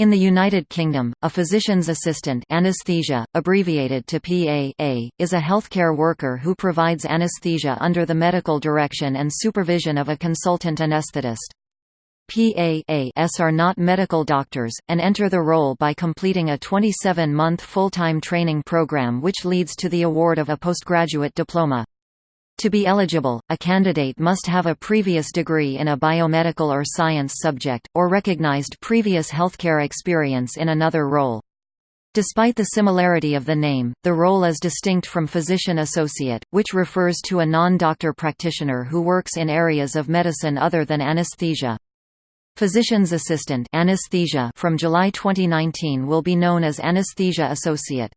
In the United Kingdom, a physician's assistant anesthesia, abbreviated to PA, is a healthcare worker who provides anesthesia under the medical direction and supervision of a consultant anesthetist. PAs are not medical doctors, and enter the role by completing a 27-month full-time training program which leads to the award of a postgraduate diploma. To be eligible, a candidate must have a previous degree in a biomedical or science subject, or recognized previous healthcare experience in another role. Despite the similarity of the name, the role is distinct from physician associate, which refers to a non-doctor practitioner who works in areas of medicine other than anesthesia. Physician's assistant anesthesia from July 2019 will be known as anesthesia associate.